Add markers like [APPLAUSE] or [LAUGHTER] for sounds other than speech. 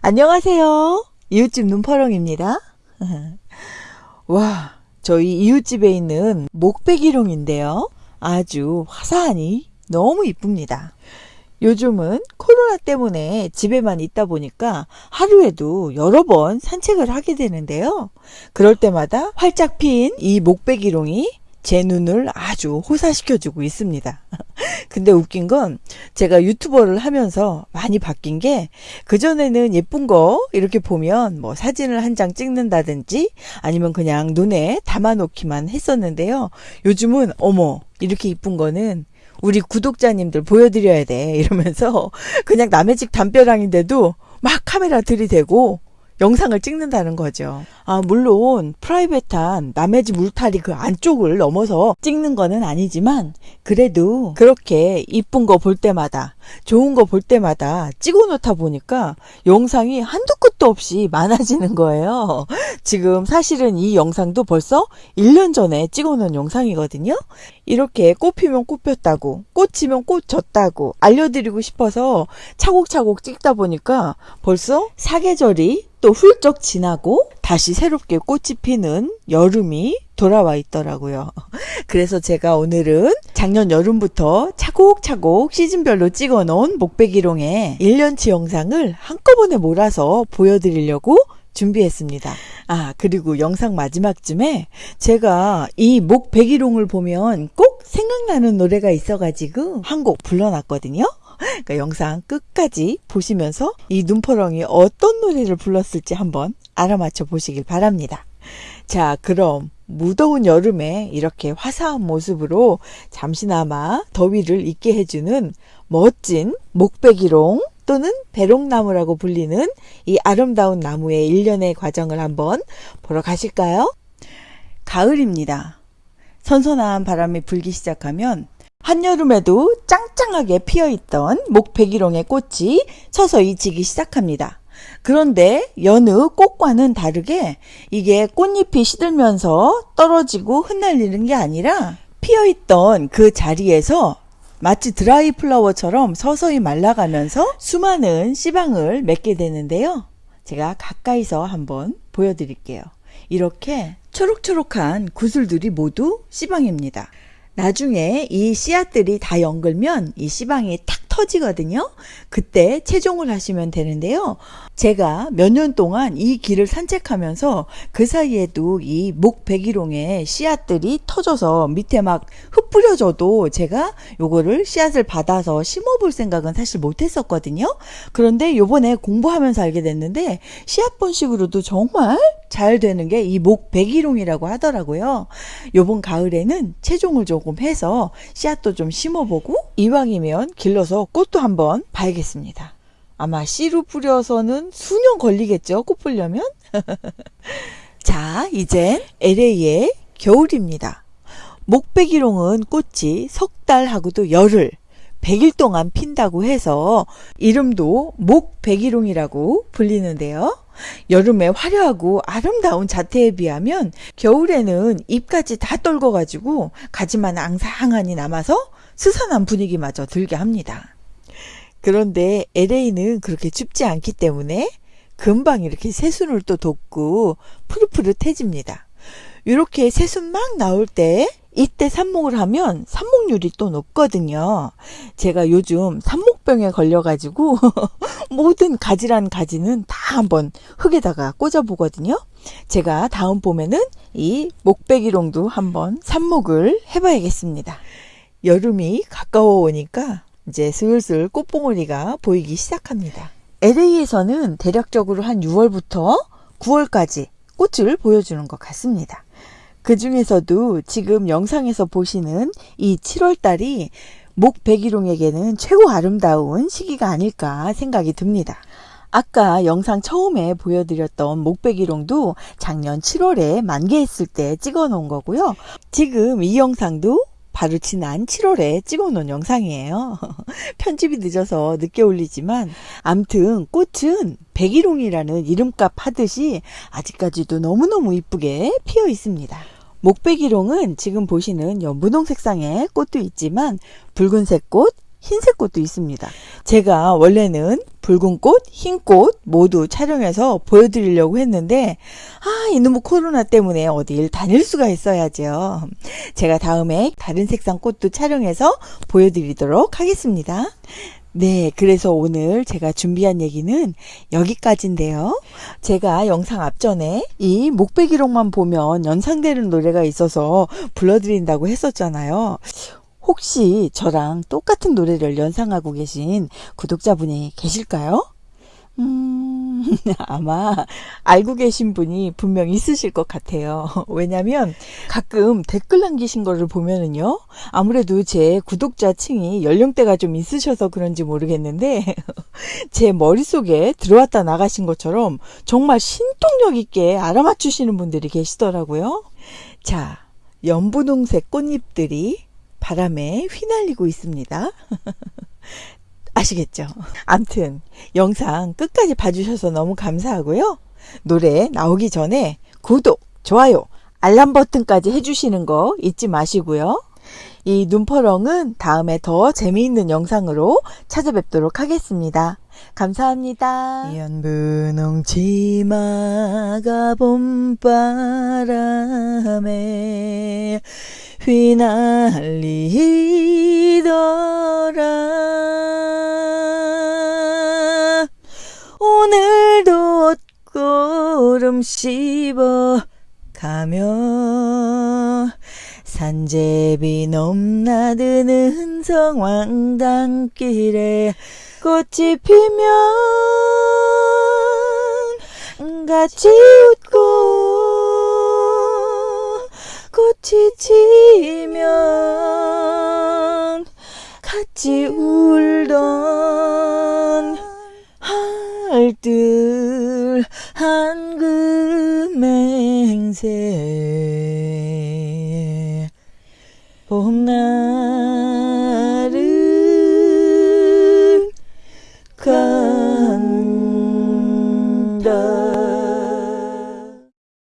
안녕하세요. 이웃집 눈퍼렁입니다. [LAUGHS] 와, 저희 이웃집에 있는 목배기룡인데요. 아주 화사하니 너무 이쁩니다. 요즘은 코로나 때문에 집에만 있다 보니까 하루에도 여러 번 산책을 하게 되는데요. 그럴 때마다 활짝 핀 이 목배기룡이 제 눈을 아주 호사시켜주고 있습니다. [LAUGHS] 근데 웃긴 건 제가 유튜버를 하면서 많이 바뀐 게 그전에는 예쁜 거 이렇게 보면 뭐 사진을 한 장 찍는다든지 아니면 그냥 눈에 담아놓기만 했었는데요. 요즘은 어머 이렇게 이쁜 거는 우리 구독자님들 보여드려야 돼 이러면서 [LAUGHS] 그냥 남의 집 담벼락인데도 막 카메라 들이대고 영상을 찍는다는 거죠. 아, 물론 프라이빗한 남의 집 울타리 그 안쪽을 넘어서 찍는 거는 아니지만 그래도 그렇게 이쁜 거 볼 때마다 좋은 거 볼 때마다 찍어 놓다 보니까 영상이 한두 끝도 없이 [LAUGHS] 많아지는 거예요. 지금 사실은 이 영상도 벌써 1년 전에 찍어 놓은 영상이거든요. 이렇게 꽃 피면 꽃 폈다고 꽃 지면 꽃 졌다고 알려드리고 싶어서 차곡차곡 찍다 보니까 벌써 사계절이 또 훌쩍 지나고 다시 새롭게 꽃이 피는 여름이 돌아와 있더라고요. [LAUGHS] 그래서 제가 오늘은 작년 여름부터 차곡차곡 시즌별로 찍어 놓은 목배기롱의 1년치 영상을 한꺼번에 몰아서 보여드리려고 준비했습니다. 아, 그리고 영상 마지막쯤에 제가 이 목배기롱을 보면 꼭 생각나는 노래가 있어가지고 한 곡 불러놨거든요. 그러니까 영상 끝까지 보시면서 이 눈퍼렁이 어떤 노래를 불렀을지 한번 알아맞혀 보시길 바랍니다. 자, 그럼 무더운 여름에 이렇게 화사한 모습으로 잠시나마 더위를 잊게 해주는 멋진 목배기롱 또는 배롱나무라고 불리는 이 아름다운 나무의 일련의 과정을 한번 보러 가실까요? 가을입니다. 선선한 바람이 불기 시작하면 한여름에도 짱짱하게 피어있던 목배기롱의 꽃이 서서히 지기 시작합니다. 그런데 여느 꽃과는 다르게 이게 꽃잎이 시들면서 떨어지고 흩날리는 게 아니라 피어있던 그 자리에서 마치 드라이 플라워처럼 서서히 말라가면서 수많은 씨방을 맺게 되는데요. 제가 가까이서 한번 보여드릴게요. 이렇게 초록초록한 구슬들이 모두 씨방입니다. 나중에 이 씨앗들이 다 연글면 이 씨방이 탁 터지거든요. 그때 채종을 하시면 되는데요. 제가 몇 년 동안 이 길을 산책하면서 그 사이에도 이 목백일홍의 씨앗들이 터져서 밑에 막 흩뿌려져도 제가 요거를 씨앗을 받아서 심어볼 생각은 사실 못했었거든요. 그런데 요번에 공부하면서 알게 됐는데 씨앗 번식으로도 정말 잘 되는 게 이 목백일홍이라고 하더라고요. 요번 가을에는 채종을 조금 해서 씨앗도 좀 심어보고 이왕이면 길러서 꽃도 한번 봐야겠습니다. 아마 씨로 뿌려서는 수년 걸리겠죠. 꽃 보려면. [LAUGHS] 자, 이젠 LA의 겨울입니다. 목배기롱은 꽃이 석 달하고도 열흘, 100일 동안 핀다고 해서 이름도 목배기롱이라고 불리는데요. 여름에 화려하고 아름다운 자태에 비하면 겨울에는 잎까지 다 떨궈가지고 가지만 앙상하니 남아서 스산한 분위기마저 들게 합니다. 그런데 LA는 그렇게 춥지 않기 때문에 금방 이렇게 새순을 또 돋고 푸릇푸릇해집니다. 이렇게 새순 막 나올 때 이때 삽목을 하면 삽목률이 또 높거든요. 제가 요즘 삽목병에 걸려가지고 [LAUGHS] 모든 가지란 가지는 다 한번 흙에다가 꽂아보거든요. 제가 다음 봄에는 이 목배기롱도 한번 삽목을 해봐야겠습니다. 여름이 가까워 오니까 이제 슬슬 꽃봉오리가 보이기 시작합니다. LA에서는 대략적으로 한 6월부터 9월까지 꽃을 보여주는 것 같습니다. 그 중에서도 지금 영상에서 보시는 이 7월달이 목백일홍에게는 최고 아름다운 시기가 아닐까 생각이 듭니다. 아까 영상 처음에 보여드렸던 목백일홍도 작년 7월에 만개했을 때 찍어 놓은 거고요. 지금 이 영상도 바로 지난 7월에 찍어놓은 영상이에요. [LAUGHS] 편집이 늦어서 늦게 올리지만 암튼 꽃은 백일홍이라는 이름값 하듯이 아직까지도 너무너무 이쁘게 피어 있습니다. 목백일홍은 지금 보시는 연분홍 색상의 꽃도 있지만 붉은색 꽃, 흰색 꽃도 있습니다. 제가 원래는 붉은 꽃, 흰 꽃 모두 촬영해서 보여드리려고 했는데 아 이놈의 코로나 때문에 어딜 다닐 수가 있어야죠. 제가 다음에 다른 색상 꽃도 촬영해서 보여드리도록 하겠습니다. 네, 그래서 오늘 제가 준비한 얘기는 여기까지인데요. 제가 영상 앞전에 이 목베기록만 보면 연상되는 노래가 있어서 불러드린다고 했었잖아요. 혹시 저랑 똑같은 노래를 연상하고 계신 구독자분이 계실까요? 음, [LAUGHS] 아마 알고 계신 분이 분명 있으실 것 같아요. [LAUGHS] 왜냐면 가끔 댓글 남기신 거를 보면은요. 아무래도 제 구독자 층이 연령대가 좀 있으셔서 그런지 모르겠는데 [LAUGHS] 제 머릿속에 들어왔다 나가신 것처럼 정말 신통력 있게 알아맞추시는 분들이 계시더라고요. 자, 연분홍색 꽃잎들이 바람에 휘날리고 있습니다. [LAUGHS] 아시겠죠? 암튼 영상 끝까지 봐주셔서 너무 감사하고요. 노래 나오기 전에 구독, 좋아요, 알람 버튼까지 해주시는 거 잊지 마시고요. 이 눈퍼렁은 다음에 더 재미있는 영상으로 찾아뵙도록 하겠습니다. 감사합니다. 연분홍 치마가 봄바람에 휘날리더라. 오늘도 옷구름 씹어 가며 산제비 넘나드는 성황당길에 꽃이 피면 같이 웃고 꽃이 지면 같이 울던 할들 한금행세 봄날